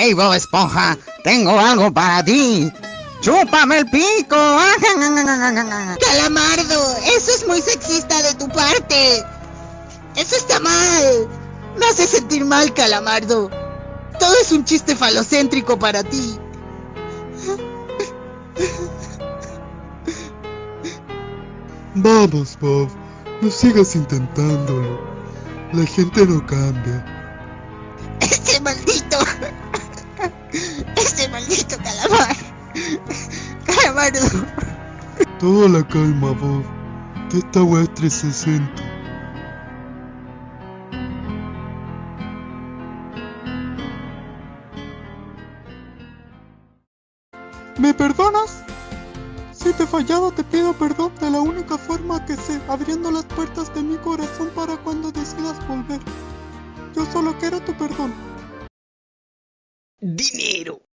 ¡Hey, Bob Esponja! ¡Tengo algo para ti! ¡Chúpame el pico! ¡Calamardo! ¡Eso es muy sexista de tu parte! ¡Eso está mal! Me hace sentir mal, Calamardo. Todo es un chiste falocéntrico para ti. Vamos, Bob, no sigas intentándolo. La gente no cambia. ¡Ese maldito! ¡Ese maldito calamar! ¡Calamardo! Toda la calma, Bob. Que esta es 360. ¿Me perdonas? Si te he fallado te pido perdón de la única forma que sé, abriendo las puertas de mi corazón para cuando decidas volver. Yo solo quiero tu perdón. Dinero.